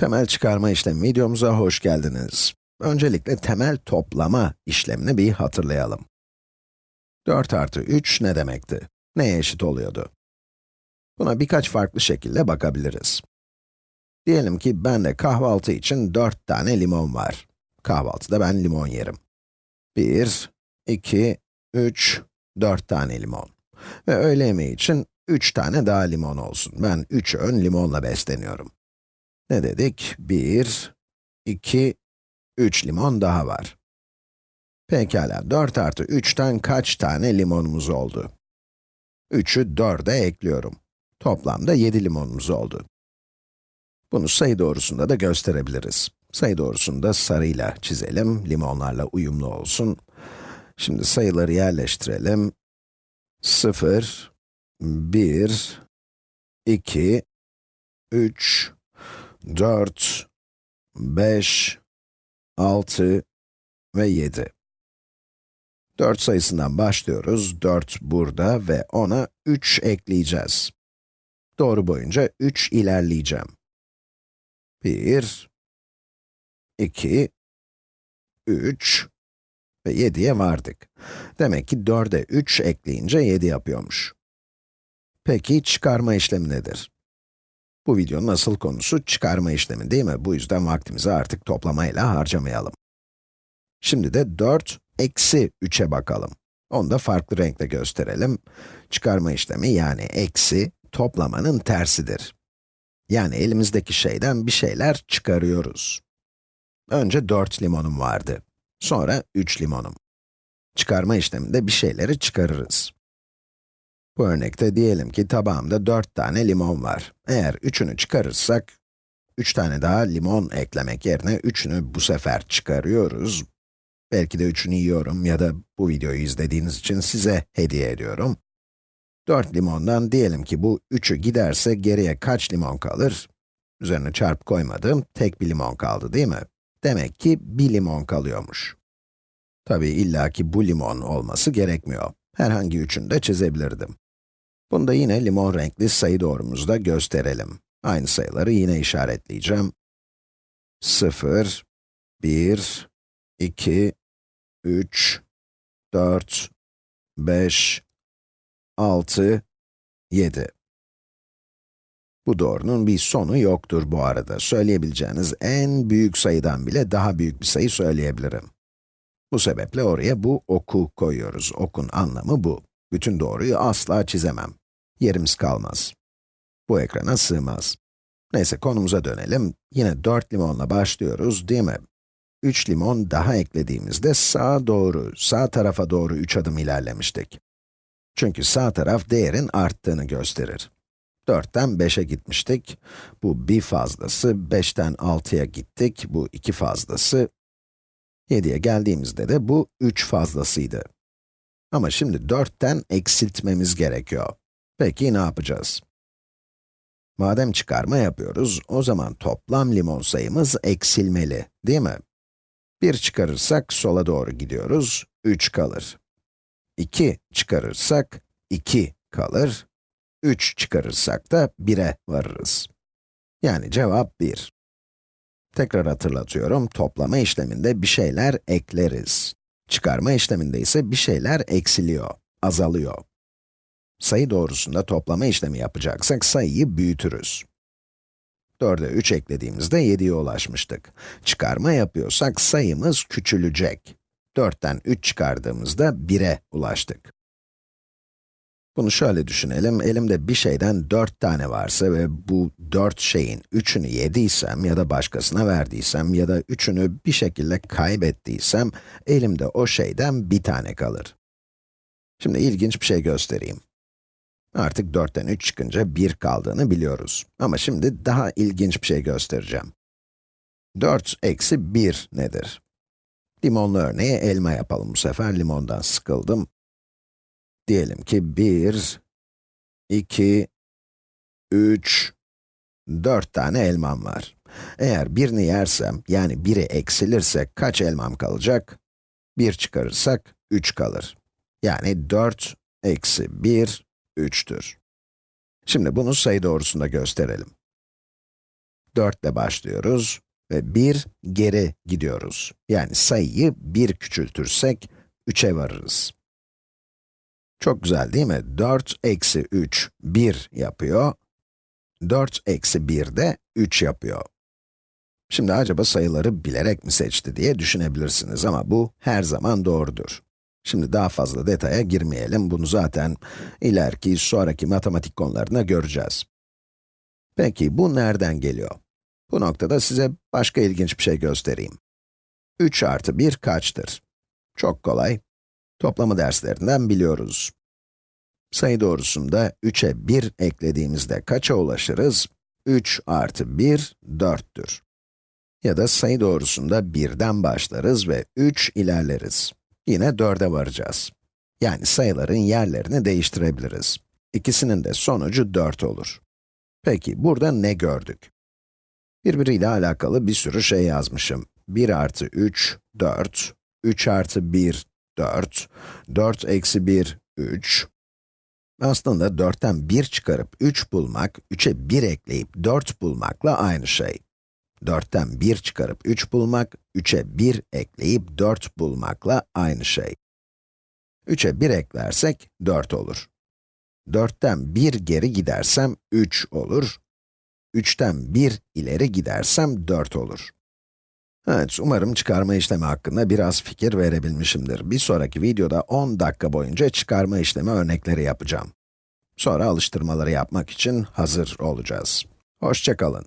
Temel çıkarma işlemi videomuza hoş geldiniz. Öncelikle temel toplama işlemini bir hatırlayalım. 4 artı 3 ne demekti? Neye eşit oluyordu? Buna birkaç farklı şekilde bakabiliriz. Diyelim ki bende kahvaltı için 4 tane limon var. Kahvaltıda ben limon yerim. 1, 2, 3, 4 tane limon. Ve öğle yemeği için 3 tane daha limon olsun. Ben 3 öğün limonla besleniyorum. Ne dedik? 1, 2, 3 limon daha var. Pekala, 4 artı 3'ten kaç tane limonumuz oldu? 3'ü 4'e ekliyorum. Toplamda 7 limonumuz oldu. Bunu sayı doğrusunda da gösterebiliriz. Sayı doğrusunu da sarıyla çizelim, limonlarla uyumlu olsun. Şimdi sayıları yerleştirelim. 0, 1, 2, 3, 4, 5, 6 ve 7. 4 sayısından başlıyoruz. 4 burada ve ona 3 ekleyeceğiz. Doğru boyunca 3 ilerleyeceğim. 1, 2, 3 ve 7'ye vardık. Demek ki 4'e 3 ekleyince 7 yapıyormuş. Peki çıkarma işlemi nedir? Bu videonun asıl konusu çıkarma işlemi değil mi? Bu yüzden vaktimizi artık toplamayla harcamayalım. Şimdi de 4 eksi 3'e bakalım. Onu da farklı renkle gösterelim. Çıkarma işlemi yani eksi, toplamanın tersidir. Yani elimizdeki şeyden bir şeyler çıkarıyoruz. Önce 4 limonum vardı. Sonra 3 limonum. Çıkarma işleminde bir şeyleri çıkarırız. Bu örnekte diyelim ki tabağımda 4 tane limon var. Eğer üçünü çıkarırsak, 3 tane daha limon eklemek yerine üçünü bu sefer çıkarıyoruz. Belki de üçünü yiyorum ya da bu videoyu izlediğiniz için size hediye ediyorum. 4 limondan diyelim ki bu 3'ü giderse geriye kaç limon kalır? Üzerine çarpı koymadığım tek bir limon kaldı değil mi? Demek ki bir limon kalıyormuş. Tabii illaki bu limon olması gerekmiyor. Herhangi üçünü de çizebilirdim. Bunu da yine limon renkli sayı doğrumuzda gösterelim. Aynı sayıları yine işaretleyeceğim. 0, 1, 2, 3, 4, 5, 6, 7. Bu doğrunun bir sonu yoktur bu arada. Söyleyebileceğiniz en büyük sayıdan bile daha büyük bir sayı söyleyebilirim. Bu sebeple oraya bu oku koyuyoruz. Okun anlamı bu. Bütün doğruyu asla çizemem. Yerimiz kalmaz. Bu ekrana sığmaz. Neyse konumuza dönelim. Yine 4 limonla başlıyoruz değil mi? 3 limon daha eklediğimizde sağa doğru, sağ tarafa doğru 3 adım ilerlemiştik. Çünkü sağ taraf değerin arttığını gösterir. 4'ten 5'e gitmiştik. Bu bir fazlası, 5'ten 6'ya gittik. Bu iki fazlası. 7'ye geldiğimizde de bu 3 fazlasıydı. Ama şimdi 4'ten eksiltmemiz gerekiyor. Peki ne yapacağız? Madem çıkarma yapıyoruz, o zaman toplam limon sayımız eksilmeli, değil mi? 1 çıkarırsak sola doğru gidiyoruz, 3 kalır. 2 çıkarırsak 2 kalır. 3 çıkarırsak da 1'e varırız. Yani cevap 1. Tekrar hatırlatıyorum, toplama işleminde bir şeyler ekleriz. Çıkarma işleminde ise bir şeyler eksiliyor, azalıyor. Sayı doğrusunda toplama işlemi yapacaksak sayıyı büyütürüz. 4'e 3 eklediğimizde 7'ye ulaşmıştık. Çıkarma yapıyorsak sayımız küçülecek. 4'ten 3 çıkardığımızda 1'e ulaştık. Bunu şöyle düşünelim, elimde bir şeyden 4 tane varsa ve bu 4 şeyin 3'ünü yediysem ya da başkasına verdiysem ya da 3'ünü bir şekilde kaybettiysem, elimde o şeyden bir tane kalır. Şimdi ilginç bir şey göstereyim. Artık 4'ten 3 çıkınca 1 kaldığını biliyoruz. Ama şimdi daha ilginç bir şey göstereceğim. 4 eksi 1 nedir? Limonlu örneği elma yapalım bu sefer. Limondan sıkıldım. Diyelim ki 1, 2, 3, 4 tane elmam var. Eğer birini yersem, yani biri eksilirse kaç elmam kalacak? 1 çıkarırsak 3 kalır. Yani 4 eksi 1 3'tür. Şimdi bunu sayı doğrusunda gösterelim. 4 ile başlıyoruz ve 1 geri gidiyoruz. Yani sayıyı 1 küçültürsek 3'e varırız. Çok güzel değil mi? 4 eksi 3, 1 yapıyor. 4 eksi 1 de 3 yapıyor. Şimdi acaba sayıları bilerek mi seçti diye düşünebilirsiniz ama bu her zaman doğrudur. Şimdi daha fazla detaya girmeyelim, bunu zaten ileriki, sonraki matematik konularında göreceğiz. Peki, bu nereden geliyor? Bu noktada size başka ilginç bir şey göstereyim. 3 artı 1 kaçtır? Çok kolay. Toplama derslerinden biliyoruz. Sayı doğrusunda 3'e 1 eklediğimizde kaça ulaşırız? 3 artı 1, 4'tür. Ya da sayı doğrusunda 1'den başlarız ve 3 ilerleriz. Yine 4'e varacağız. Yani sayıların yerlerini değiştirebiliriz. İkisinin de sonucu 4 olur. Peki, burada ne gördük? Birbiriyle alakalı bir sürü şey yazmışım. 1 artı 3, 4, 3 artı 1, 4, 4 eksi 1, 3. Aslında 4'ten 1 çıkarıp 3 bulmak, 3'e 1 ekleyip 4 bulmakla aynı şey. 4'ten 1 çıkarıp 3 bulmak, 3'e 1 ekleyip 4 bulmakla aynı şey. 3'e 1 eklersek 4 olur. 4'ten 1 geri gidersem 3 olur. 3'ten 1 ileri gidersem 4 olur. Evet, umarım çıkarma işlemi hakkında biraz fikir verebilmişimdir. Bir sonraki videoda 10 dakika boyunca çıkarma işlemi örnekleri yapacağım. Sonra alıştırmaları yapmak için hazır olacağız. Hoşçakalın.